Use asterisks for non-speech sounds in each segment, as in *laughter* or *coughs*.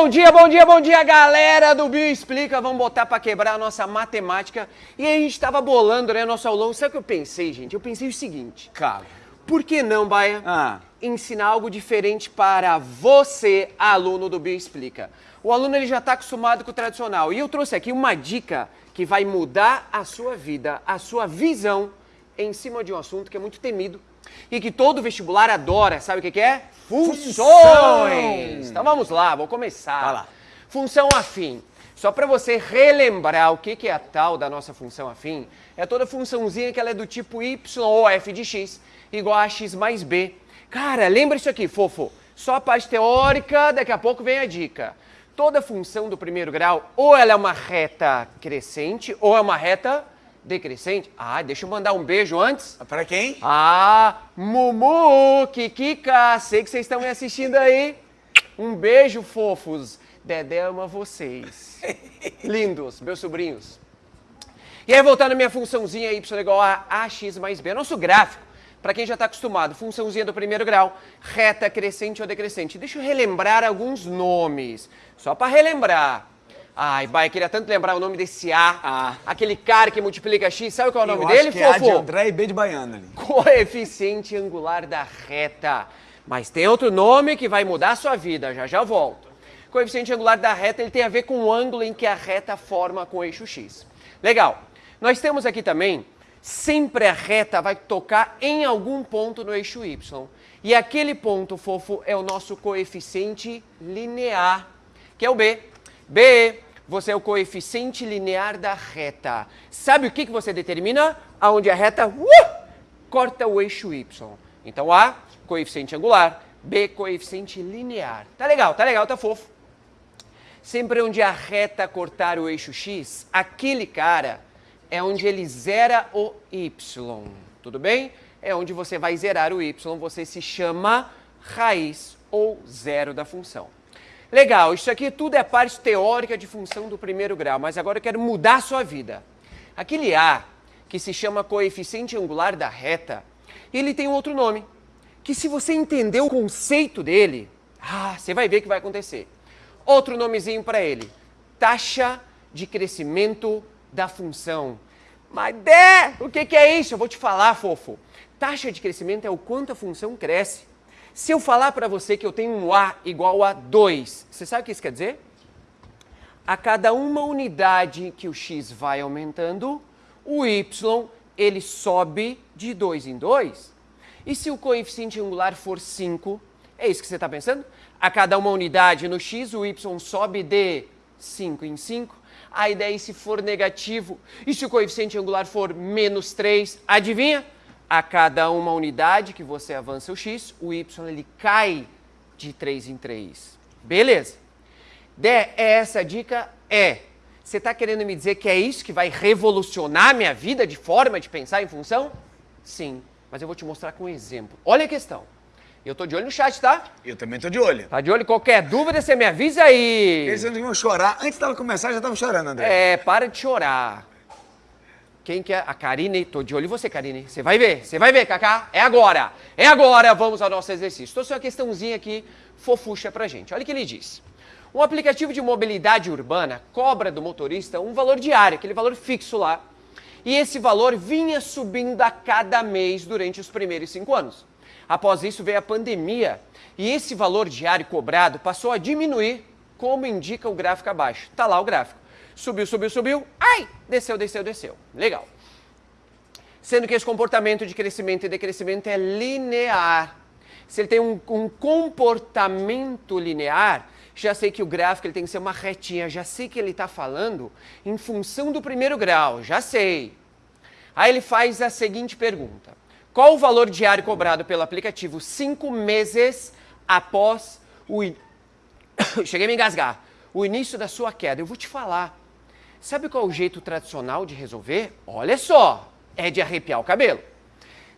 Bom dia, bom dia, bom dia, galera do Bio Explica. Vamos botar para quebrar a nossa matemática. E aí a gente estava bolando, né, nosso aulão. Sabe o que eu pensei, gente? Eu pensei o seguinte. Cara. Por que não, Baia, Ah. ensinar algo diferente para você, aluno do Bio Explica? O aluno ele já está acostumado com o tradicional. E eu trouxe aqui uma dica que vai mudar a sua vida, a sua visão em cima de um assunto que é muito temido e que todo vestibular adora. Sabe o que, que é? Funções! Então vamos lá, vou começar. Vai lá. Função afim. Só para você relembrar o que, que é a tal da nossa função afim, é toda funçãozinha que ela é do tipo y ou f de x igual a x mais b. Cara, lembra isso aqui, fofo. Só a parte teórica, daqui a pouco vem a dica. Toda função do primeiro grau, ou ela é uma reta crescente, ou é uma reta decrescente. Ah, deixa eu mandar um beijo antes. Pra quem? Ah, Mumu, Kikika, sei que vocês estão me assistindo aí. Um beijo, fofos. Dedé ama vocês. *laughs* Lindos, meus sobrinhos. E aí, voltando à minha funçãozinha y igual a ax mais b. Nosso gráfico, para quem já está acostumado, funçãozinha do primeiro grau, reta crescente ou decrescente. Deixa eu relembrar alguns nomes, só para relembrar. Ai, bai, queria tanto lembrar o nome desse A, Ah. aquele cara que multiplica x, sabe qual é o nome Eu dele, acho que é A fofo? de André e B de Baiana ali. coeficiente angular da reta. Mas tem outro nome que vai mudar a sua vida, já já volto. Coeficiente angular da reta, ele tem a ver com o ângulo em que a reta forma com o eixo x. Legal. Nós temos aqui também, sempre a reta vai tocar em algum ponto no eixo y. E aquele ponto, fofo, é o nosso coeficiente linear, que é o b. b, você é o coeficiente linear da reta. Sabe o que, que você determina? Aonde a reta uh, corta o eixo y. Então A, coeficiente angular, B, coeficiente linear. Tá legal, tá legal, tá fofo. Sempre onde a reta cortar o eixo x, aquele cara é onde ele zera o y. Tudo bem? É onde você vai zerar o y, você se chama raiz ou zero da função. Legal, isso aqui tudo é parte teórica de função do primeiro grau, mas agora eu quero mudar a sua vida. Aquele A, que se chama coeficiente angular da reta, ele tem outro nome, que se você entender o conceito dele, ah, você vai ver o que vai acontecer. Outro nomezinho para ele, taxa de crescimento da função. Mas, Dé, o que, que é isso? Eu vou te falar, fofo. Taxa de crescimento é o quanto a função cresce. Se eu falar para você que eu tenho um A igual a 2, você sabe o que isso quer dizer? A cada uma unidade que o x vai aumentando, o y ele sobe de 2 em 2. E se o coeficiente angular for 5, é isso que você está pensando? A cada uma unidade no x, o y sobe de 5 em 5. Aí daí se for negativo, e se o coeficiente angular for menos 3, adivinha? A cada uma unidade que você avança o x, o y ele cai de 3 em 3. Beleza. Dé, é essa a dica? É. Você está querendo me dizer que é isso que vai revolucionar minha vida de forma de pensar em função? Sim, mas eu vou te mostrar com um exemplo. Olha a questão. Eu tô de olho no chat, tá? Eu também tô de olho. Tá de olho? Qualquer dúvida, você me avisa aí. Eles não iam chorar. Antes dela começar, já estavam chorando, André. É, para de chorar. Quem quer? A Karine. Tô de olho em você, Karine. Você vai ver, você vai ver, Kaká. É agora. É agora. Vamos ao nosso exercício. Trouxe uma questãozinha aqui, fofucha pra gente. Olha o que ele diz. Um aplicativo de mobilidade urbana cobra do motorista um valor diário, aquele valor fixo lá. E esse valor vinha subindo a cada mês durante os primeiros cinco anos. Após isso veio a pandemia e esse valor diário cobrado passou a diminuir, como indica o gráfico abaixo. Está lá o gráfico. Subiu, subiu, subiu. Ai! Desceu, desceu, desceu. Legal. Sendo que esse comportamento de crescimento e decrescimento é linear. Se ele tem um, um comportamento linear, já sei que o gráfico ele tem que ser uma retinha, já sei que ele está falando em função do primeiro grau, já sei. Aí ele faz a seguinte pergunta. Qual o valor diário cobrado pelo aplicativo cinco meses após o... in- *coughs* Cheguei a me engasgar. O início da sua queda. Eu vou te falar. Sabe qual é o jeito tradicional de resolver? Olha só, é de arrepiar o cabelo.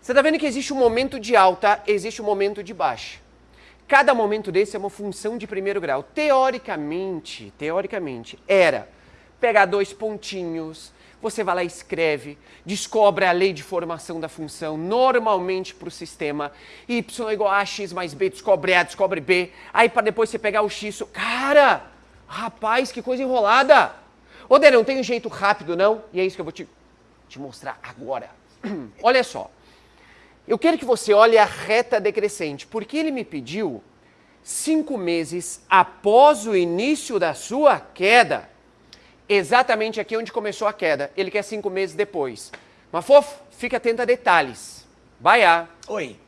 Você está vendo que existe um momento de alta, existe um momento de baixa. Cada momento desse é uma função de primeiro grau. Teoricamente, teoricamente, era pegar dois pontinhos, Você vai lá e escreve, descobre a lei de formação da função, normalmente para o sistema. Y é igual a x mais b, descobre A, descobre B. Aí para depois você pegar o x. Cara, rapaz, que coisa enrolada. Ô, não tem um jeito rápido, não? E é isso que eu vou te, te mostrar agora. *clears throat* Olha só. Eu quero que você olhe a reta decrescente, porque ele me pediu cinco meses após o início da sua queda exatamente aqui onde começou a queda. Ele quer cinco meses depois. Mas, fofo, fica atento a detalhes. Baiá. Oi.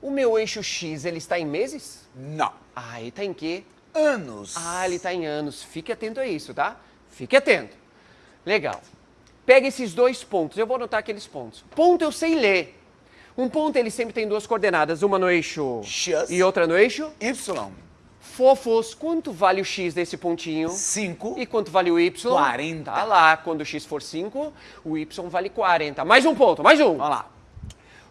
O meu eixo X, ele está em meses? Não. Ah, ele está em quê? Anos. Ah, ele está em anos. Fique atento a isso, tá? Fique atento. Legal. Pega esses dois pontos. Eu vou anotar aqueles pontos. Ponto eu sei ler. Um ponto ele sempre tem duas coordenadas, uma no eixo X. e outra no eixo Y. Fofos, quanto vale o x desse pontinho? 5. E quanto vale o y? 40. Tá lá, quando o x for 5, o y vale 40. Mais um ponto, mais um. Vamos lá.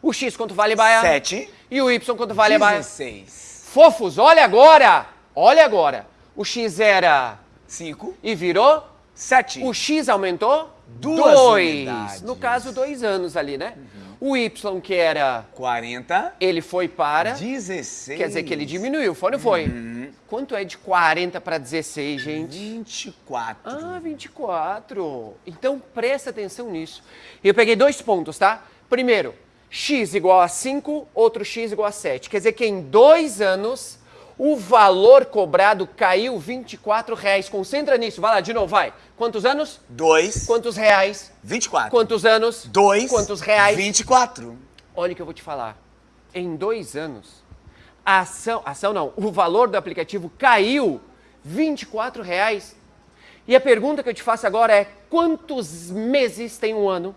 O x quanto vale, Baia? 7. E o y quanto vale, Baia? 16. Fofos, olha agora, olha agora. O x era 5. e virou? 7. O x aumentou? Duas Dois. unidades. No caso, dois anos ali, né? O y que era, 40. ele foi para... 16. Quer dizer que ele diminuiu, foi ou não foi? Uhum. Quanto é de 40 para 16, gente? 24. Ah, 24. Então presta atenção nisso. Eu peguei dois pontos, tá? Primeiro, x igual a 5, outro x igual a 7. Quer dizer que em dois anos o valor cobrado caiu 24 reais. Concentra nisso. Vai lá, de novo, vai. Quantos anos? 2. Quantos reais? 24. Quantos anos? 2. Quantos reais? 24. Olha o que eu vou te falar. Em dois anos, a ação, ação não, o valor do aplicativo caiu 24 reais. E a pergunta que eu te faço agora é, quantos meses tem um ano?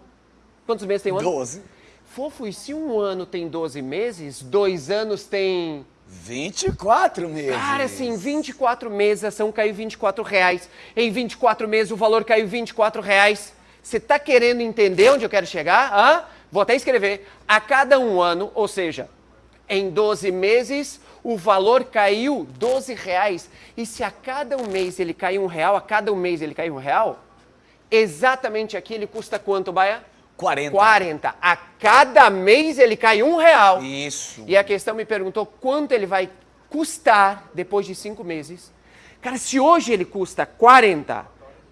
Quantos meses tem um ano? 12. Fofo, e se um ano tem 12 meses, dois anos tem... 24 meses. Cara, assim, 24 meses, a ação caiu 24 reais. Em 24 meses, o valor caiu 24 reais. Você está querendo entender onde eu quero chegar? Hã? Vou até escrever. A cada um ano, ou seja, em 12 meses, o valor caiu 12 reais. E se a cada um mês ele cai um real, a cada um mês ele cai um real, exatamente aqui ele custa quanto, Baia? 40. 40. A cada mês ele cai um real. Isso. E a questão me perguntou quanto ele vai custar depois de cinco meses. Cara, se hoje ele custa 40,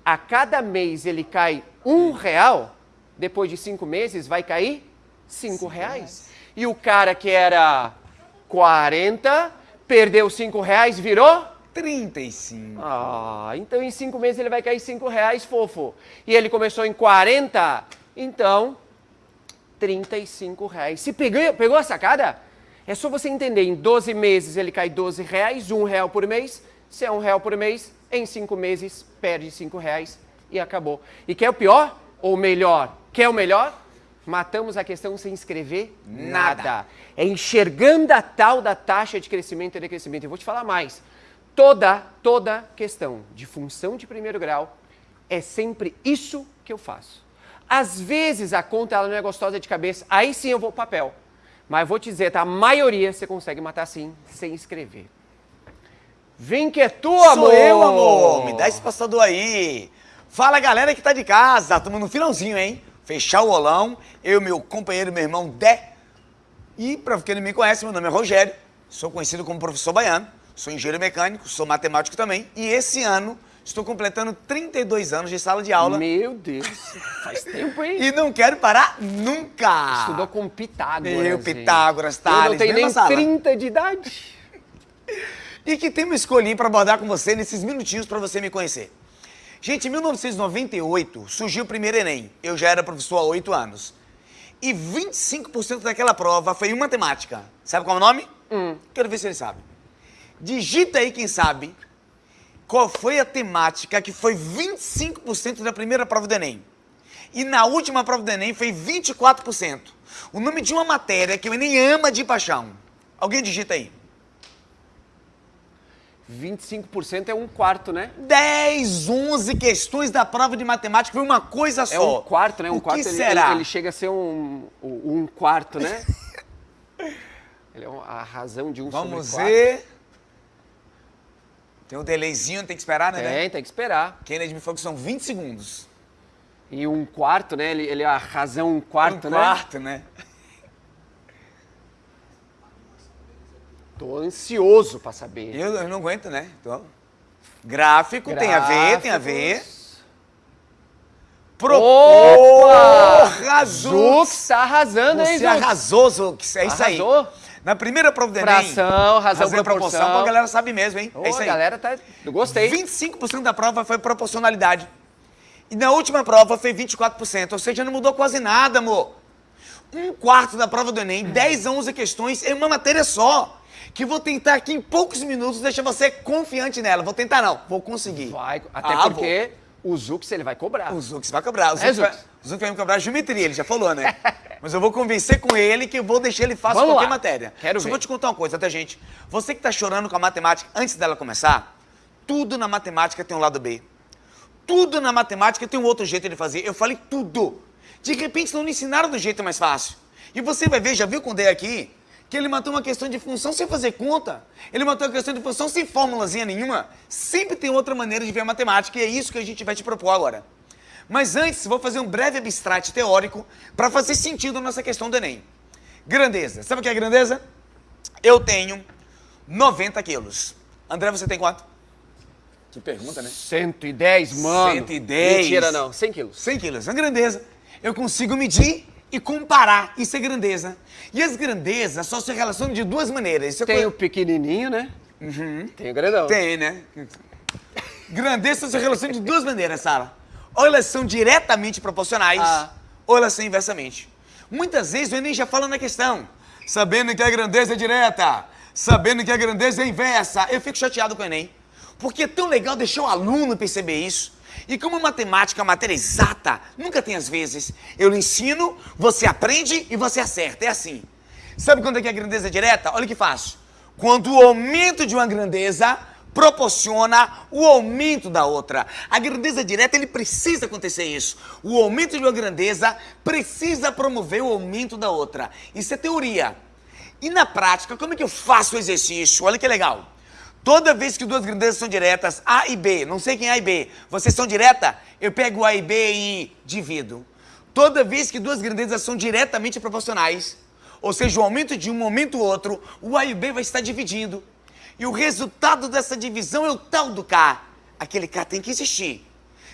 a cada mês ele cai um real, depois de cinco meses vai cair cinco reais. E o cara que era 40, perdeu cinco reais, virou? 35. Ah, então em cinco meses ele vai cair cinco reais, fofo. E ele começou em 40, então 35 reais. Se pegou, pegou a sacada? É só você entender, em 12 meses ele cai 12 reais, um real por mês. Se é um real por mês, em cinco meses perde cinco reais e acabou. E quer o pior ou o melhor? Quer o melhor? Matamos a questão sem escrever nada. Nada. É enxergando a tal da taxa de crescimento e decrescimento. Eu vou te falar mais. Toda, toda questão de função de primeiro grau é sempre isso que eu faço. Às vezes a conta ela não é gostosa de cabeça, aí sim eu vou pro papel. Mas vou te dizer, tá? A maioria você consegue matar sim, sem escrever. Vem que é tua, amor! Sou eu, amor. Me dá esse passador aí. Fala, galera que tá de casa. Estamos no finalzinho, hein? Fechar o olão. Eu, meu companheiro, meu irmão Dé. E, para quem não me conhece, meu nome é Rogério. Sou conhecido como professor baiano. Sou engenheiro mecânico, sou matemático também. E esse ano estou completando 32 anos de sala de aula. Meu Deus, faz tempo, hein? E não quero parar nunca. Estudou com Pitágoras. Eu? Pitágoras, Eu Tales, não tenho nem sala. 30 de idade. *laughs* E que tema eu escolhi para abordar com você nesses minutinhos para você me conhecer. Gente, em 1998 surgiu o primeiro Enem. Eu já era professor há oito anos. E 25% daquela prova foi em matemática. Sabe qual é o nome? Quero ver se ele sabe. Digita aí quem sabe qual foi a temática que foi 25% da primeira prova do Enem. E na última prova do Enem foi 24%. O nome de uma matéria que o Enem ama de paixão. Alguém digita aí. 25% é um quarto, né? 10, 11 questões da prova de matemática foi uma coisa só. É um quarto, né? Um o quarto que ele, será? Ele, ele chega a ser um, um quarto, né? *laughs* ele é a razão de um Vamos sobre quatro. ver. Tem um delayzinho, tem que esperar, né? né? Tem, tem que esperar. Kennedy me falou que são 20 segundos. E um quarto, né? Ele, ele é a razão um quarto, um né? quarto, né? *laughs* Tô ansioso pra saber. Eu, eu não aguento, né? Tô... Gráfico, tem a ver, tem a ver. Gráficos. Pro... Opa! Arrasou! Zux tá arrasando, hein, Você Zux? arrasou, Zux. É isso aí. Arrasou? Na primeira prova do Enem... Fração, razão, razão e proporção. a galera sabe mesmo, hein? Ô, é isso a aí. galera tá... Eu gostei. 25% da prova foi proporcionalidade. E na última prova foi 24%, ou seja, não mudou quase nada, amor. Um quarto da prova do Enem, 10 a 11 questões em uma matéria só. Que vou tentar aqui em poucos minutos deixar você confiante nela. Vou tentar não, vou conseguir. Vai, até Ah, porque o Zux, ele vai cobrar. vou. O Zux vai cobrar. O Zux, É, vai, Zux? O Zux vai me cobrar geometria, ele já falou, né? *laughs* Mas eu vou convencer com ele que eu vou deixar ele fácil Vamos qualquer lá. matéria. Quero Só ver. vou te contar uma coisa, tá, gente? Você que tá chorando com a matemática antes dela começar, tudo na matemática tem um lado B. Tudo na matemática tem um outro jeito de fazer. Eu falei tudo. De repente não lhe ensinaram do jeito mais fácil. E você vai ver, já viu com o D aqui, que ele matou uma questão de função sem fazer conta. Ele matou uma questão de função sem fórmulazinha nenhuma. Sempre tem outra maneira de ver a matemática e é isso que a gente vai te propor agora. Mas antes, vou fazer um breve abstrato teórico para fazer sentido nossa questão do Enem. Grandeza. Sabe o que é grandeza? Eu tenho 90 quilos. André, você tem quanto? Que pergunta, né? 110, mano. 110. Mentira, não. 100 quilos. 100 quilos. É grandeza. Eu consigo medir e comparar. Isso é grandeza. E as grandezas só se relacionam de duas maneiras. Isso é Tem coisa- o pequenininho, né? Tem o grandão. Tem, né? Grandeza se relaciona de duas maneiras, Sara. Ou elas são diretamente proporcionais, Ah. ou elas são inversamente. Muitas vezes o Enem já fala na questão, sabendo que a grandeza é direta, sabendo que a grandeza é inversa. Eu fico chateado com o Enem, porque é tão legal deixar o aluno perceber isso. E como matemática é uma matéria exata, nunca tem às vezes. Eu lhe ensino, você aprende e você acerta. É assim. Sabe quando é que a grandeza é direta? Olha que fácil. Quando o aumento de uma grandeza proporciona o aumento da outra. A grandeza direta, ele precisa acontecer isso. O aumento de uma grandeza precisa promover o aumento da outra. Isso é teoria. E na prática, como é que eu faço o exercício? Olha que legal. Toda vez que duas grandezas são diretas, A e B, não sei quem é A e B, vocês são direta, eu pego A e B e divido. Toda vez que duas grandezas são diretamente proporcionais, ou seja, o aumento de um aumenta o outro, o A e o B vai estar dividindo. E o resultado dessa divisão é o tal do K. Aquele K tem que existir.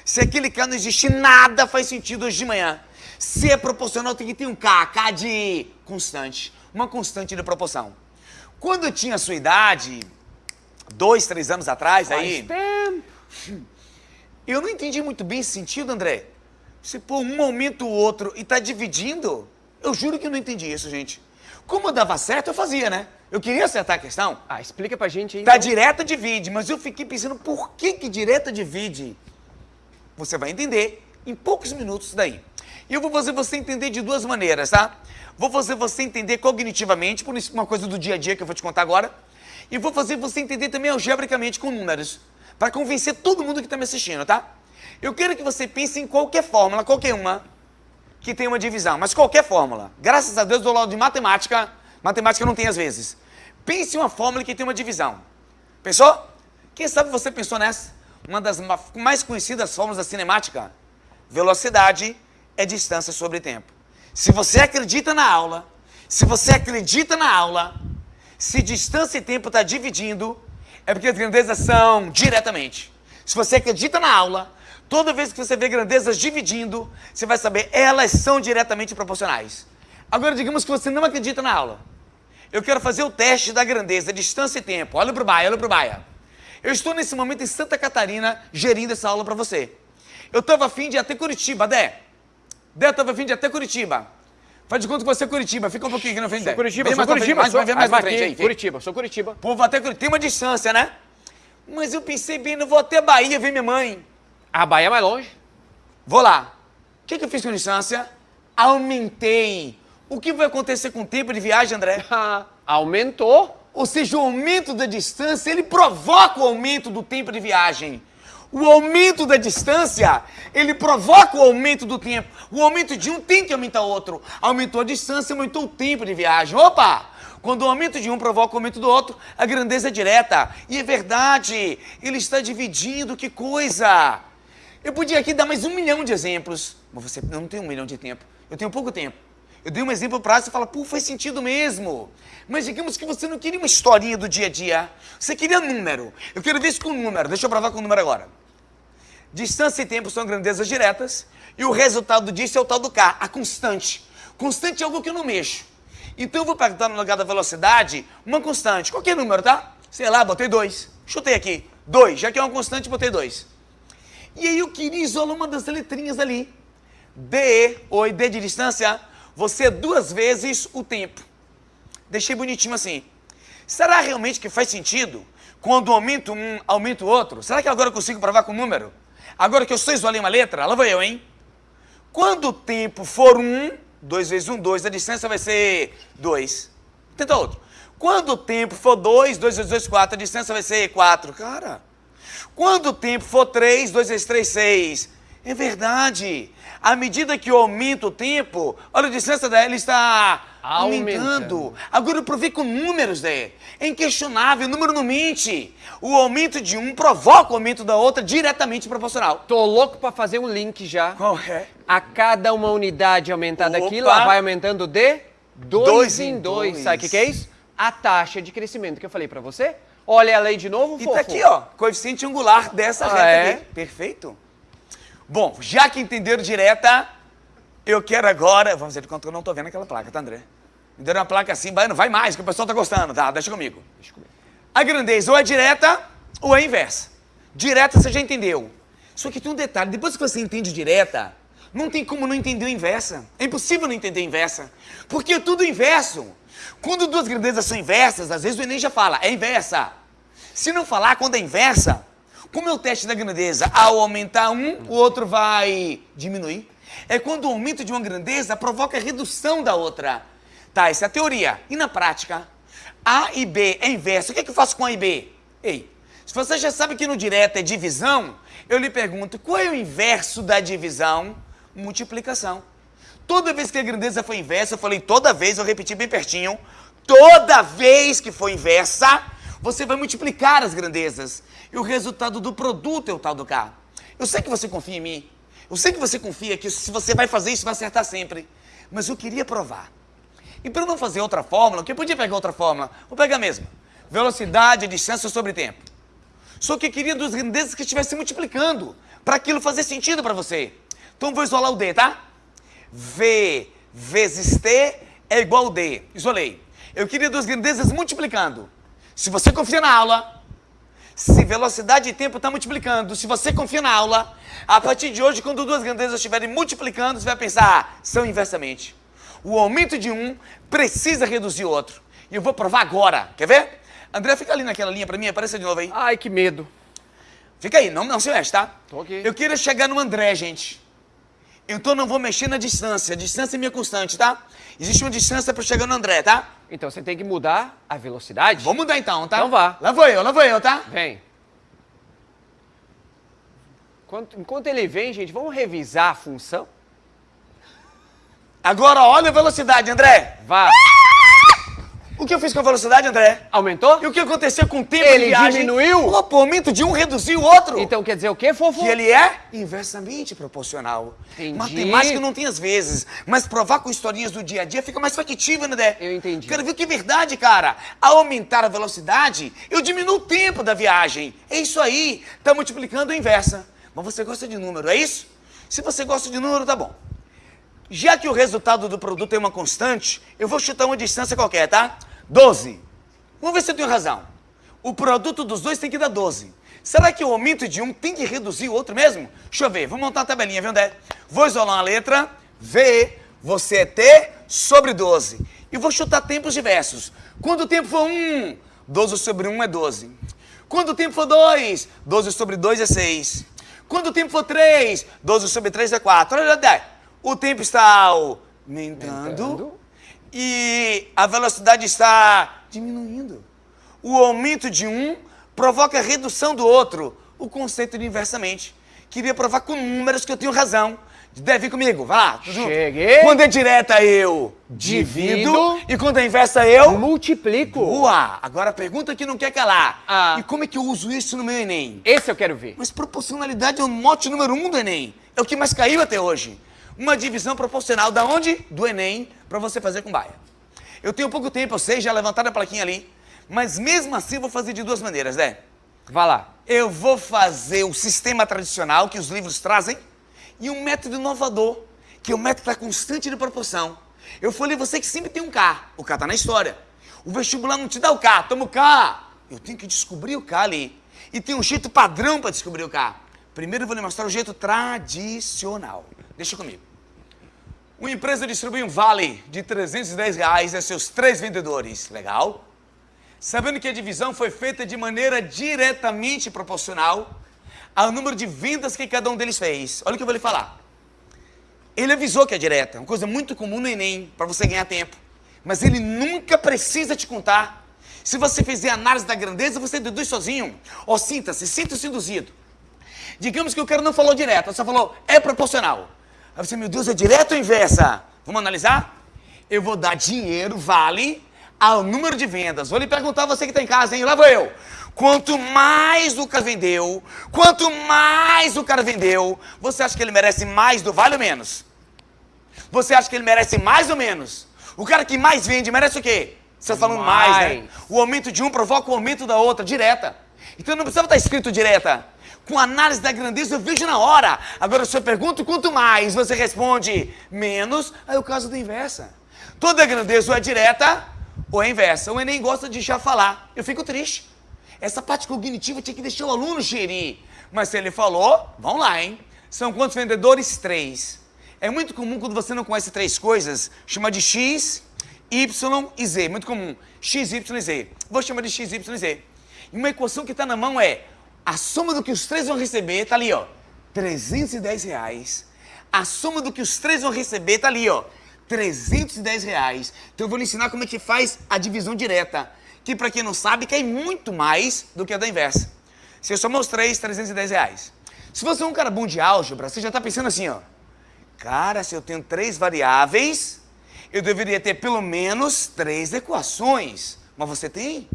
Se aquele K não existir, nada faz sentido hoje de manhã. Se é proporcional, tem que ter um K, K de constante, uma constante de proporção. Quando eu tinha a sua idade, dois, três anos atrás, aí, Faz tempo. *laughs* eu não entendi muito bem esse sentido, André. Se pôr um aumenta o outro e tá dividindo, eu juro que eu não entendi isso, gente. Como dava certo, eu fazia, né? Eu queria acertar a questão. Ah, explica pra gente aí. Tá então. direta divide, mas eu fiquei pensando por que que direta divide? Você vai entender em poucos minutos daí. E eu vou fazer você entender de duas maneiras, tá? Vou fazer você entender cognitivamente, por isso uma coisa do dia a dia que eu vou te contar agora. E vou fazer você entender também algebricamente com números, para convencer todo mundo que está me assistindo, tá? Eu quero que você pense em qualquer fórmula, qualquer uma, que tem uma divisão, mas qualquer fórmula. Graças a Deus, do lado de matemática, matemática não tem às vezes. Pense em uma fórmula que tem uma divisão. Pensou? Quem sabe você pensou nessa? Uma das ma- mais conhecidas fórmulas da cinemática. Velocidade é distância sobre tempo. Se você acredita na aula, se você acredita na aula, se distância e tempo está dividindo, é porque as grandezas são diretamente. Se você acredita na aula, toda vez que você vê grandezas dividindo, você vai saber elas são diretamente proporcionais. Agora, digamos que você não acredita na aula. Eu quero fazer o teste da grandeza, distância e tempo. Olha pro Baia, olha pro Baia. Eu estou nesse momento em Santa Catarina gerindo essa aula para você. Eu estava afim de ir até Curitiba, Dé. Dé, eu estava afim de ir até Curitiba. Faz de conta que você é Curitiba, fica um pouquinho aqui na frente, Dé. Curitiba, sou mais pra frente, Curitiba. mais, sou... mais pra aqui, frente aí. Curitiba, sou Curitiba. Pô, vou até Curitiba. Tem uma distância, né? Mas eu pensei bem, não vou até Bahia ver minha mãe. A Bahia é mais longe. Vou lá. O que, que eu fiz com distância? Aumentei. O que vai acontecer com o tempo de viagem, André? *laughs* Aumentou. Ou seja, o aumento da distância, ele provoca o aumento do tempo de viagem. O aumento da distância, ele provoca o aumento do tempo. O aumento de um tem que aumentar o outro. Aumentou a distância, aumentou o tempo de viagem. Opa! Quando o aumento de um provoca o aumento do outro, a grandeza é direta. E é verdade, ele está dividindo, que coisa! Eu podia aqui dar mais um milhão de exemplos. Mas você não tem um milhão de tempo. Eu tenho pouco tempo. Eu dei um exemplo prático e fala, pô, faz sentido mesmo. Mas digamos que você não queria uma historinha do dia a dia. Você queria número. Eu quero ver isso com número. Deixa eu provar com número agora. Distância e tempo são grandezas diretas. E o resultado disso é o tal do K, a constante. Constante é algo que eu não mexo. Então eu vou perguntar no lugar da velocidade uma constante. Qualquer número, tá? Sei lá, botei dois. Chutei aqui. Dois. Já que é uma constante, botei dois. E aí eu queria isolar uma das letrinhas ali. D, oi, D de distância, você duas vezes o tempo. Deixei bonitinho assim. Será realmente que faz sentido quando aumento um, aumento o outro? Será que agora eu consigo provar com número? Agora que eu só isolei uma letra, lá vou eu, hein? Quando o tempo for um, dois vezes um, dois, a distância vai ser dois. Tenta outro. Quando o tempo for dois, dois vezes dois, quatro, a distância vai ser quatro. Cara, quando o tempo for três, dois vezes três, seis. É verdade. À medida que eu aumento o tempo, olha a distância dela está aumentando. Agora eu provei com números, Zé. É inquestionável, o número não mente. O aumento de um provoca o aumento da outra diretamente proporcional. Tô louco pra fazer um link já. Qual é? A cada uma unidade aumentada Opa. aqui, ela vai aumentando de dois, Dois em em dois. dois. Sabe o que, que é isso? A taxa de crescimento que eu falei pra você. Olha ela aí de novo, E fofo. tá aqui, ó, coeficiente angular dessa Ah, reta é? aqui. Perfeito. Bom, já que entenderam direta, eu quero agora... Vamos ver quanto eu não tô vendo aquela placa, tá, André? Me deram uma placa assim, baiano, vai mais, que o pessoal tá gostando. Tá, deixa comigo. Deixa comigo. A grandeza ou é direta ou é inversa. Direta você já entendeu. Só que tem um detalhe, depois que você entende direta, não tem como não entender o inversa. É impossível não entender a inversa. Porque é tudo inverso. Quando duas grandezas são inversas, às vezes o Enem já fala, é inversa. Se não falar quando é inversa, como é o teste da grandeza? Ao aumentar um, o outro vai diminuir. É quando o aumento de uma grandeza provoca a redução da outra. Tá, essa é a teoria. E na prática? A e B é inverso. O que, é que eu faço com A e B? Ei, se você já sabe que no direto é divisão, eu lhe pergunto, qual é o inverso da divisão? Multiplicação. Toda vez que a grandeza foi inversa, eu falei toda vez, eu repeti bem pertinho, toda vez que for inversa, você vai multiplicar as grandezas. E o resultado do produto é o tal do K. Eu sei que você confia em mim. Eu sei que você confia que se você vai fazer isso, vai acertar sempre. Mas eu queria provar. E para não fazer outra fórmula, que eu podia pegar outra fórmula, vou pegar a mesma. Velocidade, distância sobre tempo. Só que eu queria duas grandezas que estivessem multiplicando, para aquilo fazer sentido para você. Então vou isolar o D, tá? V vezes T é igual a D. Isolei. Eu queria duas grandezas multiplicando. Se você confia na aula, se velocidade e tempo está multiplicando, se você confia na aula, a partir de hoje, quando duas grandezas estiverem multiplicando, você vai pensar, ah, são inversamente. O aumento de um precisa reduzir o outro. E eu vou provar agora. Quer ver? André, fica ali naquela linha para mim, apareça de novo aí. Ai, que medo. Fica aí, não, não se mexe, tá? Tô aqui. Eu queria chegar no André, gente. Então não vou mexer na distância. A distância é minha constante, tá? Existe uma distância para chegar no André, tá? Então você tem que mudar a velocidade. Vamos mudar então, tá? Então vá. Lá vou eu, lá vou eu, tá? Vem. Enquanto, enquanto ele vem, gente, vamos revisar a função? Agora olha a velocidade, André. Vá. O que eu fiz com a velocidade, André? Aumentou? E o que aconteceu com o tempo Ele de viagem? diminuiu? O aumento de um reduziu o outro. Então quer dizer o quê, fofo? Que ele é inversamente proporcional. Entendi. Matemática não tem às vezes, mas provar com historinhas do dia a dia fica mais factível, né? Eu entendi. Quero ver que é verdade, cara. Ao aumentar a velocidade, eu diminuo o tempo da viagem. É isso aí. Tá multiplicando a inversa. Mas você gosta de número, é isso? Se você gosta de número, tá bom. Já que o resultado do produto é uma constante, eu vou chutar uma distância qualquer, tá? 12. Vamos ver se eu tenho razão. O produto dos dois tem que dar 12. Será que o aumento de um tem que reduzir o outro mesmo? Deixa eu ver, vamos montar uma tabelinha, viu, André? Vou isolar uma letra, V, você é T sobre 12. E vou chutar tempos diversos. Quando o tempo for 1, 12 sobre 1 é 12. Quando o tempo for 2, 12 sobre 2 é 6. Quando o tempo for 3, 12 sobre 3 é 4. Olha, André, o tempo está aumentando, Aumentando. E a velocidade está diminuindo. O aumento de um provoca a redução do outro. O conceito de inversamente. Queria provar com números que eu tenho razão. Deve vir comigo, vai lá. Cheguei. Quando é direta, eu divido. Divido. E quando é inversa, eu... Multiplico. Boa! Agora a pergunta que não quer calar. Ah. E como é que eu uso isso no meu Enem? Esse eu quero ver. Mas proporcionalidade é o mote número um do Enem. É o que mais caiu até hoje. Uma divisão proporcional da onde? Do Enem, para você fazer com baia. Eu tenho pouco tempo, eu sei, já levantaram a plaquinha ali, mas mesmo assim eu vou fazer de duas maneiras, né? Vá lá. Eu vou fazer o sistema tradicional que os livros trazem e um método inovador, que é o método da constante de proporção. Eu falei, você que sempre tem um K, o K tá na história. O vestibular não te dá o K, toma o K. Eu tenho que descobrir o K ali. E tem um jeito padrão para descobrir o K. Primeiro eu vou lhe mostrar o jeito tradicional. Deixa comigo. Uma empresa distribui um vale de 310 reais a seus três vendedores. Legal? Sabendo que a divisão foi feita de maneira diretamente proporcional ao número de vendas que cada um deles fez. Olha o que eu vou lhe falar. Ele avisou que é direta, uma coisa muito comum no Enem, para você ganhar tempo. Mas ele nunca precisa te contar. Se você fizer análise da grandeza, você deduz sozinho. Ó, sinta-se, sinta-se induzido. Digamos que o cara não falou direto, só falou é proporcional. Aí você, meu Deus, é direto ou inversa? Vamos analisar? Eu vou dar dinheiro, vale, ao número de vendas. Vou lhe perguntar, você que está em casa, hein? Lá vou eu. Quanto mais o cara vendeu, quanto mais o cara vendeu, você acha que ele merece mais do vale ou menos? Você acha que ele merece mais ou menos? O cara que mais vende merece o quê? Você está falando mais, mais né? O aumento de um provoca o aumento da outra, direta. Então não precisa estar escrito direta com análise da grandeza eu vejo na hora. Agora se eu pergunto quanto mais, você responde menos, aí é o caso da inversa. Toda grandeza ou é direta ou é inversa. O Enem gosta de já falar. Eu fico triste. Essa parte cognitiva tinha que deixar o aluno gerir. Mas se ele falou, vamos lá, hein? São quantos vendedores? Três. É muito comum quando você não conhece três coisas, chamar de X, Y e Z. Muito comum. X, Y e Z. Vou chamar de X, Y e Z. E uma equação que está na mão é a soma do que os três vão receber tá ali, ó. 310 reais. A soma do que os três vão receber tá ali, ó. 310 reais. Então eu vou lhe ensinar como é que faz a divisão direta. Que para quem não sabe, cai muito mais do que a da inversa. Se eu somar os três, 310 reais. Se você é um cara bom de álgebra, você já está pensando assim, ó. Cara, se eu tenho três variáveis, eu deveria ter pelo menos três equações. Mas você tem?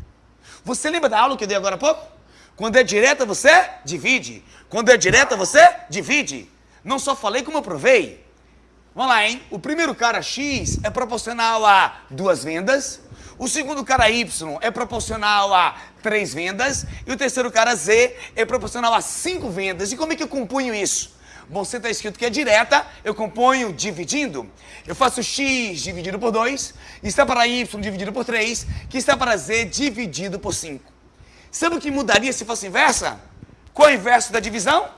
Você lembra da aula que eu dei agora há pouco? Quando é direta, você divide. Quando é direta, você divide. Não só falei como eu provei. Vamos lá, hein? O primeiro cara X é proporcional a duas vendas. O segundo cara Y é proporcional a três vendas. E o terceiro cara Z é proporcional a cinco vendas. E como é que eu compunho isso? Bom, você está escrito que é direta, eu componho dividindo. Eu faço x dividido por 2, está para y dividido por 3, que está para z dividido por 5. Sabe o que mudaria se fosse inversa? Qual é o inverso da divisão?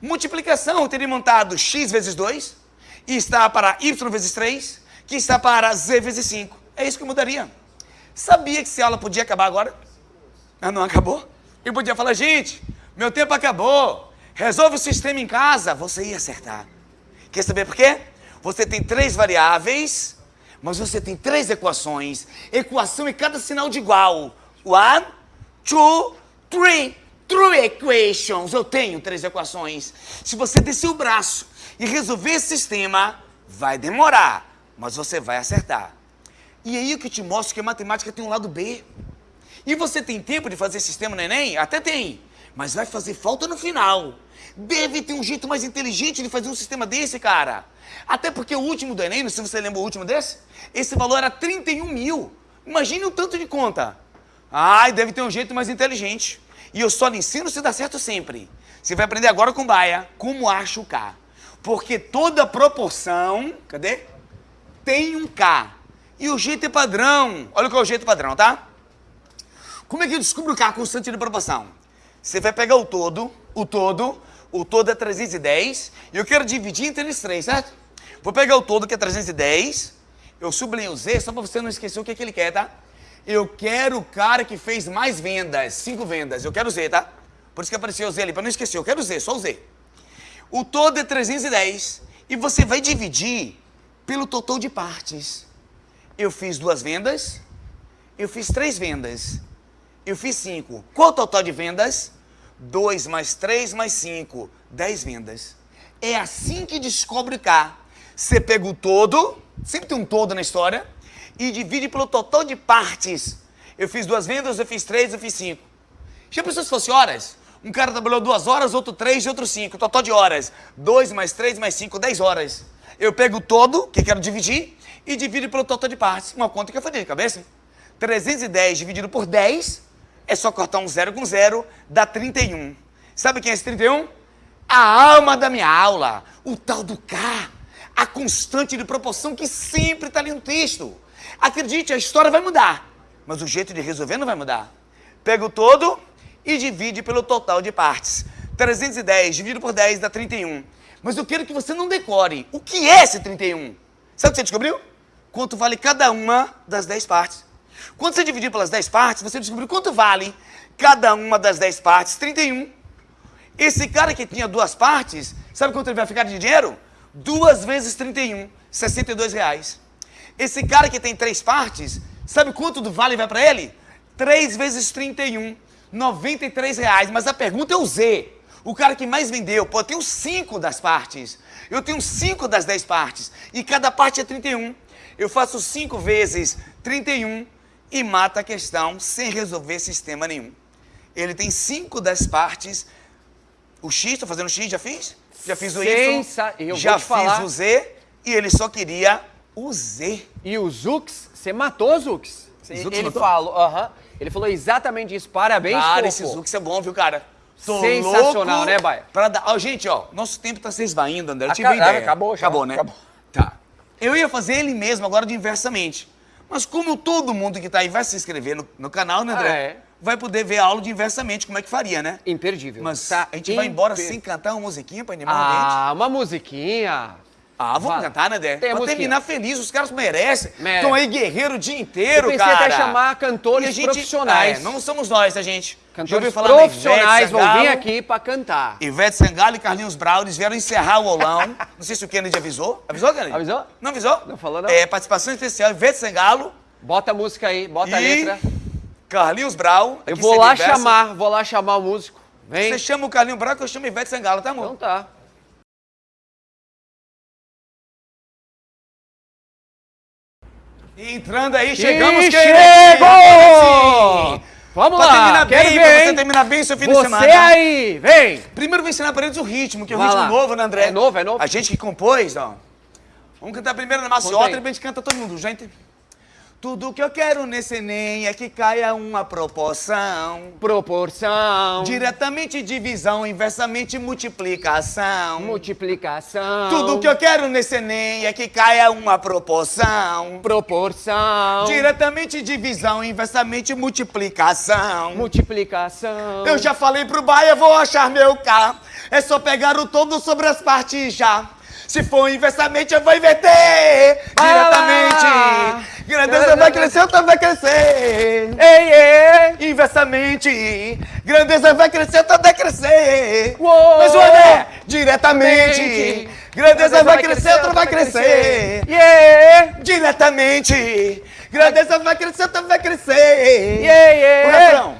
Multiplicação. Eu teria montado x vezes 2, e está para y vezes 3, que está para z vezes 5. É isso que mudaria. Sabia que essa aula podia acabar agora? Ah, não acabou? Eu podia falar, gente, meu tempo acabou. Resolve o sistema em casa. Você ia acertar. Quer saber por quê? Você tem três variáveis, mas você tem três equações. Equação é cada sinal de igual. One, two, three. True equations. Eu tenho três equações. Se você descer o braço e resolver esse sistema, vai demorar, mas você vai acertar. E aí o que te mostro que a matemática tem um lado B. E você tem tempo de fazer sistema no Enem? Até tem. Mas vai fazer falta no final. Deve ter um jeito mais inteligente de fazer um sistema desse, cara. Até porque o último do Enem, se você lembra o último desse, esse valor era 31 mil. Imagine o tanto de conta. Ai, deve ter um jeito mais inteligente. E eu só lhe ensino se dá certo sempre. Você vai aprender agora com Baia como acha o K. Porque toda proporção, cadê? Tem um K. E o jeito é padrão. Olha qual é o jeito padrão, tá? Como é que eu descubro o K constante de proporção? Você vai pegar o todo, o todo, o todo é 310, e eu quero dividir entre eles três, certo? Vou pegar o todo, que é 310, eu sublinho o Z, só para você não esquecer o que, é que ele quer, tá? Eu quero o cara que fez mais vendas, cinco vendas. Eu quero Z, tá? Por isso que apareceu o Z ali, para não esquecer. Eu quero Z, só o Z. O todo é 310 e você vai dividir pelo total de partes. Eu fiz duas vendas, eu fiz três vendas, eu fiz cinco. Qual o total de vendas? 2 mais 3 mais 5, 10 vendas. É assim que descobre K. Você pega o todo, sempre tem um todo na história, e divide pelo total de partes. Eu fiz duas vendas, eu fiz três, eu fiz cinco. Já pensou se fosse horas? Um cara trabalhou duas horas, outro três e outro cinco. Total de horas. Dois mais três mais cinco, dez horas. Eu pego todo, que quero dividir, e divido pelo total de partes. Uma conta que eu falei de cabeça. 310 dividido por 10, é só cortar um zero com zero, dá 31. Sabe quem é esse 31? A alma da minha aula, o tal do K, a constante de proporção que sempre está ali no texto. Acredite, a história vai mudar, mas o jeito de resolver não vai mudar. Pega o todo e divide pelo total de partes. 310 dividido por 10 dá 31. Mas eu quero que você não decore. O que é esse 31? Sabe o que você descobriu? Quanto vale cada uma das 10 partes. Quando você dividir pelas 10 partes, você descobriu quanto vale cada uma das 10 partes. 31. Esse cara que tinha duas partes, sabe quanto ele vai ficar de dinheiro? Duas vezes 31, 62 reais. Esse cara que tem três partes, sabe quanto do vale vai para ele? 3 vezes 31, 93 reais. Mas a pergunta é o Z. O cara que mais vendeu, pô, eu tenho 5 das partes. Eu tenho 5 das 10 partes. E cada parte é 31. Eu faço 5 vezes 31 e mata a questão sem resolver sistema nenhum. Ele tem 5 das partes. O X, estou fazendo o X, já fiz? Já fiz o Y, Sensa- já fiz falar. o Z e ele só queria o Z. E o Zux, você matou o Zux. Zux ele matou? falou, aham. Ele falou exatamente isso. Parabéns, Cara, fofo. esse Zux é bom, viu, cara? Tô Sensacional, né, Baia? Pra dar... Ó, gente, ó, nosso tempo tá se esvaindo, André. Eu tive Aca- uma ideia. acabou já. Acabou, né? Acabou. Tá. Eu ia fazer ele mesmo agora de inversamente. Mas como todo mundo que tá aí vai se inscrever no, no canal, né, André? Ah, é. Vai poder ver a aula de inversamente, como é que faria, né? Imperdível. Mas Tá a gente vai embora imper- sem cantar uma musiquinha pra animar o ambiente? Ah, uma musiquinha. Ah, vamos vai. cantar, né, a pra musiquinha. terminar feliz, os caras merecem. Mere- Estão aí guerreiro o dia inteiro, Eu pensei cara. até chamar cantores a gente- profissionais. É, não somos nós, tá, gente? Cantores profissionais vão vir Sangalo? aqui pra cantar. Ivete Sangalo e Carlinhos Brau, eles vieram encerrar o aulão. *laughs* Não sei se o Kennedy avisou. Avisou, Kennedy? Avisou? Não avisou? Não falou, não. É, participação especial, Ivete Sangalo Bota a música aí, bota a e letra. Carlinhos Brau. Eu vou lá inverso. chamar, vou lá chamar o músico. Vem. Você chama o Carlinhos Brau que eu chamo Ivete Sangalo, tá, amor? Então tá. E entrando aí, chegamos, E Kennedy! chegou! Vamos Pra lá, terminar quero bem, ver, pra você terminar bem seu fim de Você semana. aí, vem! Primeiro vou ensinar pra eles o ritmo, que é o Vai ritmo lá. novo, né, André? É novo, é novo. A gente que compôs, ó. Vamos cantar primeiro na maciota e depois a gente canta todo mundo, já entendeu? Tudo que eu quero nesse Enem é que caia uma proporção. Proporção, Diretamente divisão, inversamente multiplicação. multiplicação, Tudo que eu quero nesse Enem é que caia uma proporção. proporção, Diretamente divisão, inversamente multiplicação. multiplicação. Eu já falei pro Baia, vou achar meu K. É só pegar o todo sobre as partes já. Se for inversamente, eu vou inverter. Lá. Diretamente. Grandeza vai crescer, também vai crescer. Ei, ei! Inversamente. Grandeza vai crescer, também vai crescer. Uou. Mas o diretamente. Mente. Grandeza vai crescer, outra vai crescer. Yeah! Diretamente. Grandeza vai crescer, outra vai crescer. Yeah, yeah. O refrão.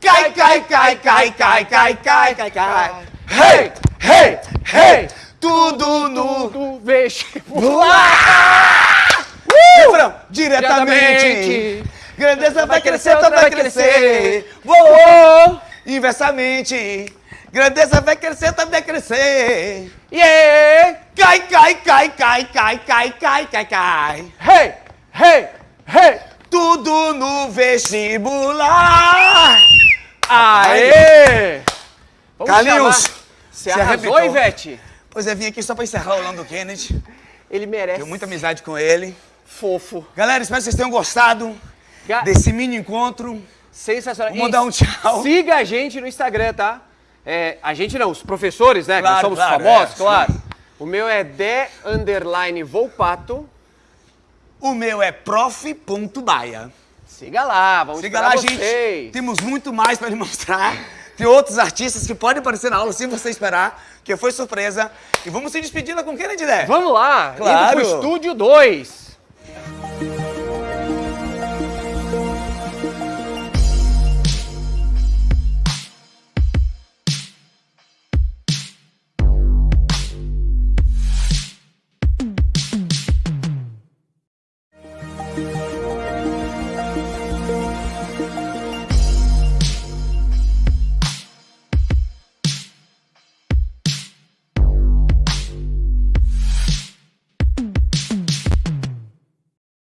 Cai, cai, cai, cai, cai, cai, cai, cai, cai. Hey, hey, hey! Tudo no vestibular! refrão. Diretamente. Diretamente. Grandeza vai crescer, outra vai crescer. Uou! Inversamente. Grandeza vai crescer, outra vai crescer. Yeah! Cai, cai, cai, cai, cai, cai, cai, cai, cai. Hey, hey, hey! Tudo no vestibular. Aê! Vamos chamar- Você arrasou. Ivete? Pois é, vim aqui só pra encerrar o Lando Kennedy. Ele merece. Tenho muita amizade com ele. Fofo. Galera, espero que vocês tenham gostado Ga- desse mini encontro. Sensacional. Vou E mandar um tchau. Siga a gente no Instagram, tá? É, a gente não, os professores, né? que nós Claro, somos claro, famosos, é. claro. O meu é de underline Volpato. O meu é prof.baia. Siga lá, vamos Siga lá, vocês. gente. Temos muito mais pra lhe mostrar. Tem outros artistas que podem aparecer na aula sem você esperar, que foi surpresa. E vamos se despedir lá com quem, né, Didé? Vamos lá, Claro. indo pro estúdio 2.